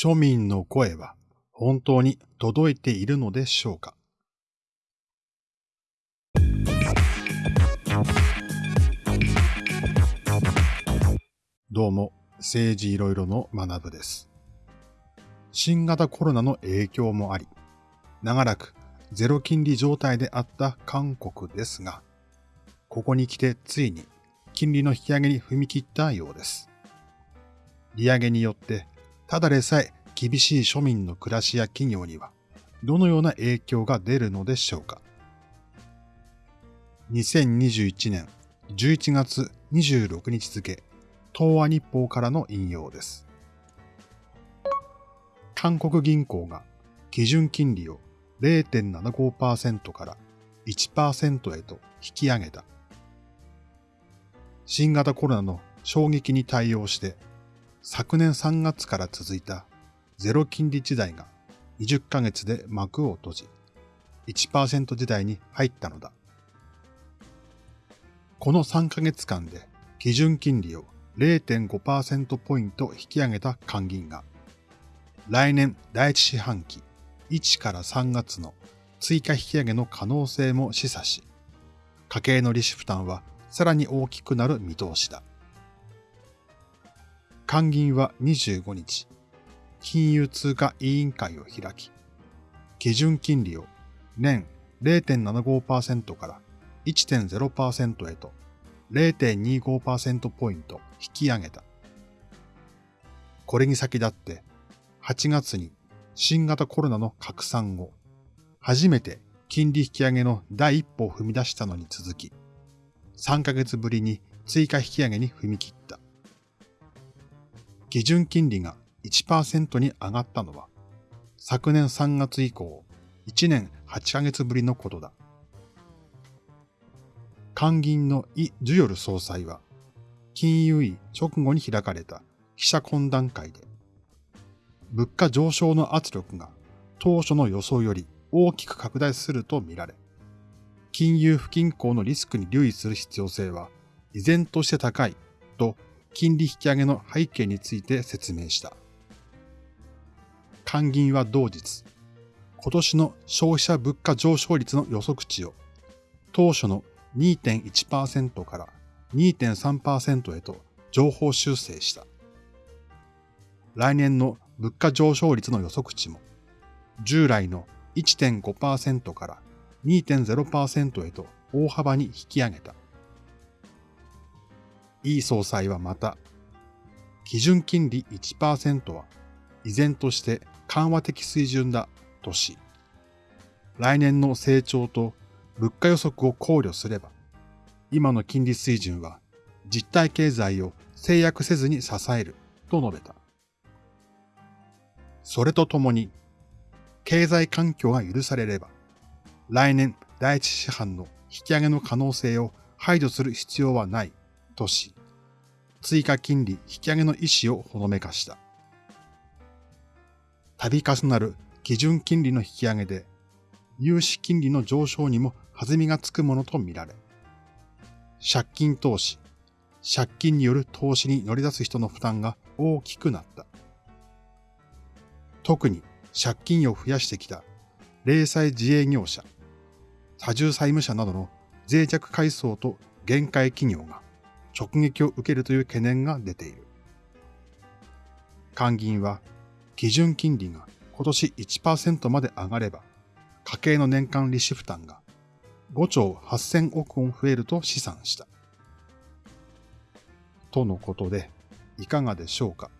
庶民の声は本当に届いているのでしょうか？どうも、政治いろいろの学部です。新型コロナの影響もあり、長らくゼロ金利状態であった韓国ですが、ここに来てついに金利の引き上げに踏み切ったようです。利上げによってただでさえ厳しい庶民の暮らしや企業にはどのような影響が出るのでしょうか。2021年11月26日付、東亜日報からの引用です。韓国銀行が基準金利を0.75%から1%へと引き上げた。新型コロナの衝撃に対応して昨年3月から続いたゼロ金利時代が20ヶ月で幕を閉じ、1%時代に入ったのだ。この3ヶ月間で基準金利を0.5%ポイント引き上げた還銀が、来年第一四半期1から3月の追加引き上げの可能性も示唆し、家計の利子負担はさらに大きくなる見通しだ。官銀は25日、金融通貨委員会を開き、基準金利を年0.75%から1.0%へと0.25%ポイント引き上げた。これに先立って8月に新型コロナの拡散後、初めて金利引き上げの第一歩を踏み出したのに続き、3ヶ月ぶりに追加引き上げに踏み切った。基準金利が1%に上がったのは、昨年3月以降、1年8ヶ月ぶりのことだ。官銀のイ・ジュヨル総裁は、金融医直後に開かれた記者懇談会で、物価上昇の圧力が当初の予想より大きく拡大するとみられ、金融不均衡のリスクに留意する必要性は依然として高いと金利引き上げの背景について説明した。官銀は同日、今年の消費者物価上昇率の予測値を当初の2.1%から2.3%へと情報修正した。来年の物価上昇率の予測値も従来の1.5%から2.0%へと大幅に引き上げた。イ総裁はまた、基準金利1%は依然として緩和的水準だとし、来年の成長と物価予測を考慮すれば、今の金利水準は実体経済を制約せずに支えると述べた。それとともに、経済環境が許されれば、来年第一四半の引き上げの可能性を排除する必要はないとし、追加金利引き上げの意思をほのめかした。度重なる基準金利の引き上げで、融資金利の上昇にも弾みがつくものとみられ、借金投資、借金による投資に乗り出す人の負担が大きくなった。特に借金を増やしてきた零細自営業者、多重債務者などの脆弱階層と限界企業が直撃を受けるという懸念が出ている。官銀は基準金利が今年1%まで上がれば、家計の年間利子負担が5兆8000億ウォン増えると試算した。とのことで、いかがでしょうか？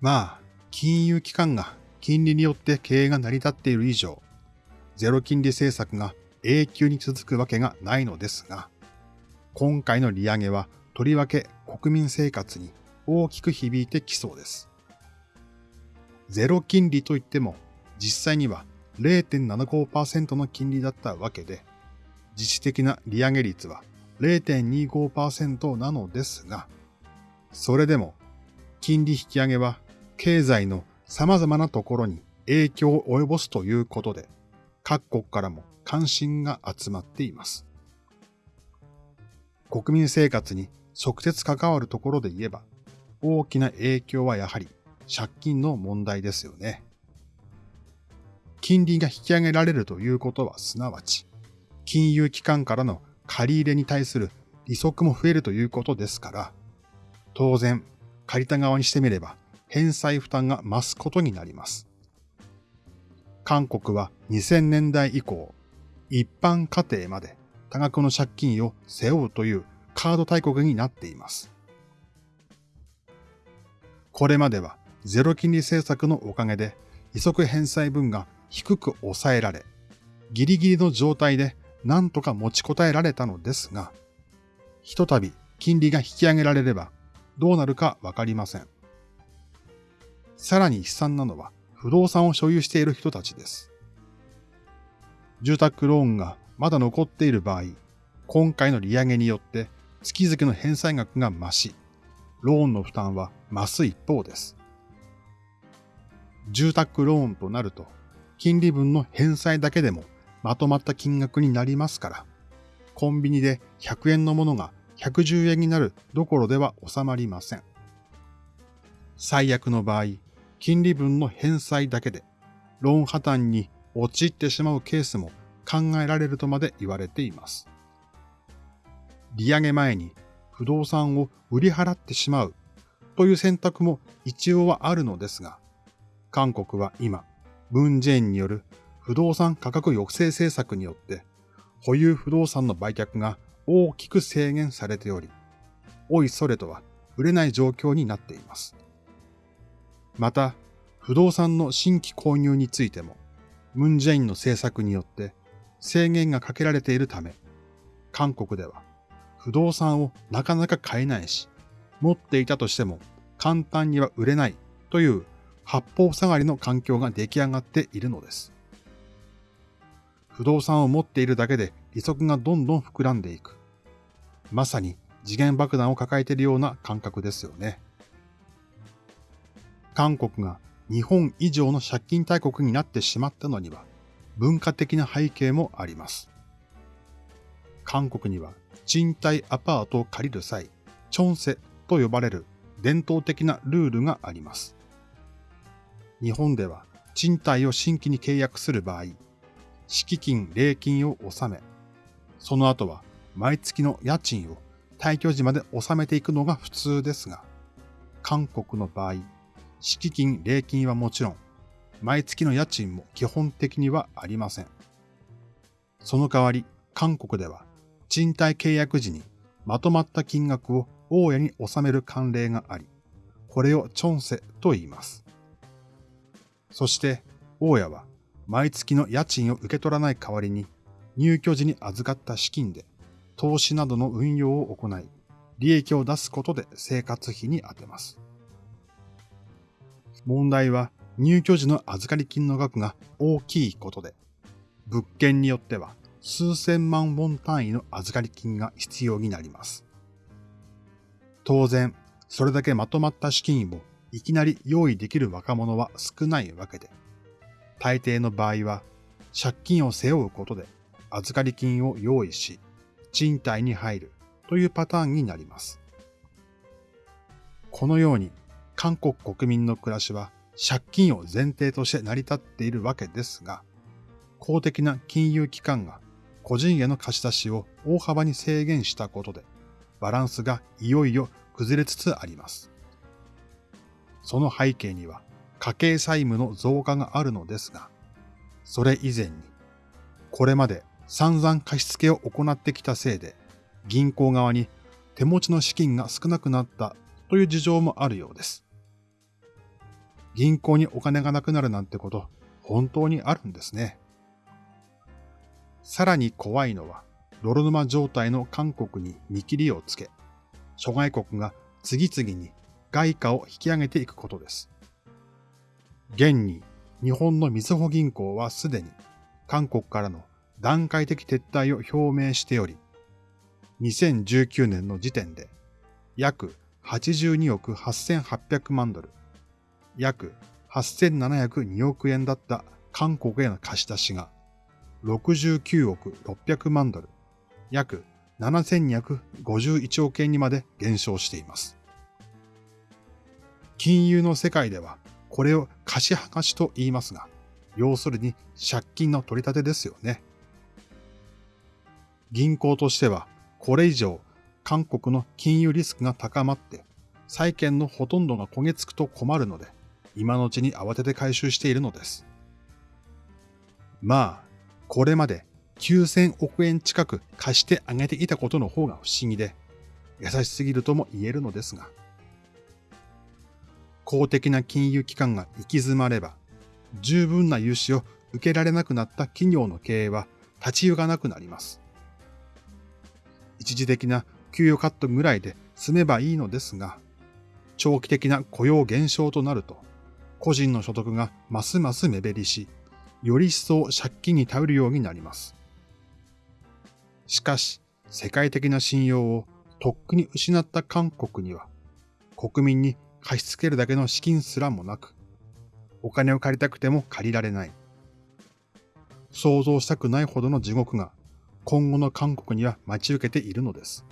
まあ、金融機関が金利によって経営が成り立っている以上、ゼロ金利政策が永久に続くわけがないのですが、今回の利上げはとりわけ国民生活に大きく響いてきそうです。ゼロ金利といっても実際には0.75%の金利だったわけで、実質的な利上げ率は0.25%なのですが、それでも金利引き上げは経済の様々なところに影響を及ぼすということで、各国からも関心が集まっています。国民生活に直接関わるところで言えば、大きな影響はやはり借金の問題ですよね。金利が引き上げられるということはすなわち、金融機関からの借り入れに対する利息も増えるということですから、当然、借りた側にしてみれば返済負担が増すことになります。韓国は2000年代以降、一般家庭まで多額の借金を背負うというカード大国になっています。これまではゼロ金利政策のおかげで利息返済分が低く抑えられ、ギリギリの状態で何とか持ちこたえられたのですが、ひとたび金利が引き上げられればどうなるかわかりません。さらに悲惨なのは不動産を所有している人たちです。住宅ローンがまだ残っている場合、今回の利上げによって月々の返済額が増し、ローンの負担は増す一方です。住宅ローンとなると、金利分の返済だけでもまとまった金額になりますから、コンビニで100円のものが110円になるどころでは収まりません。最悪の場合、金利分の返済だけで、ローン破綻に陥ってしまうケースも考えられるとまで言われています。利上げ前に不動産を売り払ってしまうという選択も一応はあるのですが、韓国は今、文ジェーンによる不動産価格抑制政策によって保有不動産の売却が大きく制限されており、おいそれとは売れない状況になっています。また、不動産の新規購入についても、ムンジェインの政策によって制限がかけられているため、韓国では不動産をなかなか買えないし、持っていたとしても簡単には売れないという八方塞がりの環境が出来上がっているのです。不動産を持っているだけで利息がどんどん膨らんでいく。まさに次元爆弾を抱えているような感覚ですよね。韓国が日本以上の借金大国になってしまったのには文化的な背景もあります。韓国には賃貸アパートを借りる際、チョンセと呼ばれる伝統的なルールがあります。日本では賃貸を新規に契約する場合、敷金、礼金を納め、その後は毎月の家賃を退去時まで納めていくのが普通ですが、韓国の場合、敷金、礼金はもちろん、毎月の家賃も基本的にはありません。その代わり、韓国では、賃貸契約時にまとまった金額を大家に納める慣例があり、これをチョンセと言います。そして、大家は毎月の家賃を受け取らない代わりに、入居時に預かった資金で投資などの運用を行い、利益を出すことで生活費に充てます。問題は入居時の預かり金の額が大きいことで、物件によっては数千万ウォン単位の預かり金が必要になります。当然、それだけまとまった資金をいきなり用意できる若者は少ないわけで、大抵の場合は借金を背負うことで預かり金を用意し、賃貸に入るというパターンになります。このように韓国国民の暮らしは借金を前提として成り立っているわけですが、公的な金融機関が個人への貸し出しを大幅に制限したことで、バランスがいよいよ崩れつつあります。その背景には家計債務の増加があるのですが、それ以前に、これまで散々貸し付けを行ってきたせいで、銀行側に手持ちの資金が少なくなったという事情もあるようです。銀行にお金がなくなるなんてこと、本当にあるんですね。さらに怖いのは、泥沼状態の韓国に見切りをつけ、諸外国が次々に外貨を引き上げていくことです。現に日本のみずほ銀行はすでに韓国からの段階的撤退を表明しており、2019年の時点で約82億8800万ドル、約8702億円だった韓国への貸し出しが69億600万ドル、約7251億円にまで減少しています。金融の世界ではこれを貸し剥がしと言いますが、要するに借金の取り立てですよね。銀行としてはこれ以上韓国の金融リスクが高まって債券のほとんどが焦げつくと困るので、今のうちに慌てて回収しているのです。まあ、これまで9000億円近く貸してあげていたことの方が不思議で、優しすぎるとも言えるのですが、公的な金融機関が行き詰まれば、十分な融資を受けられなくなった企業の経営は立ち行かなくなります。一時的な給与カットぐらいで済めばいいのですが、長期的な雇用減少となると、個人の所得がますます目減りし、より一層借金に頼るようになります。しかし、世界的な信用をとっくに失った韓国には、国民に貸し付けるだけの資金すらもなく、お金を借りたくても借りられない。想像したくないほどの地獄が今後の韓国には待ち受けているのです。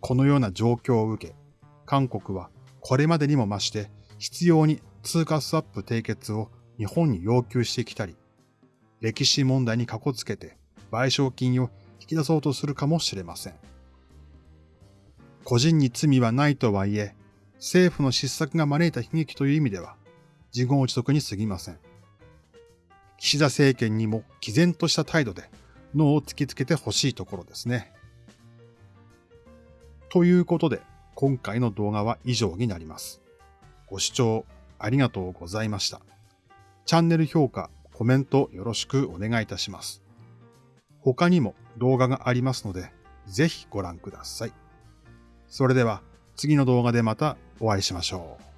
このような状況を受け、韓国はこれまでにも増して必要に通貨スワップ締結を日本に要求してきたり、歴史問題にかこつけて賠償金を引き出そうとするかもしれません。個人に罪はないとはいえ、政府の失策が招いた悲劇という意味では、自業自得に過ぎません。岸田政権にも毅然とした態度で脳を突きつけてほしいところですね。ということで、今回の動画は以上になります。ご視聴ありがとうございました。チャンネル評価、コメントよろしくお願いいたします。他にも動画がありますので、ぜひご覧ください。それでは次の動画でまたお会いしましょう。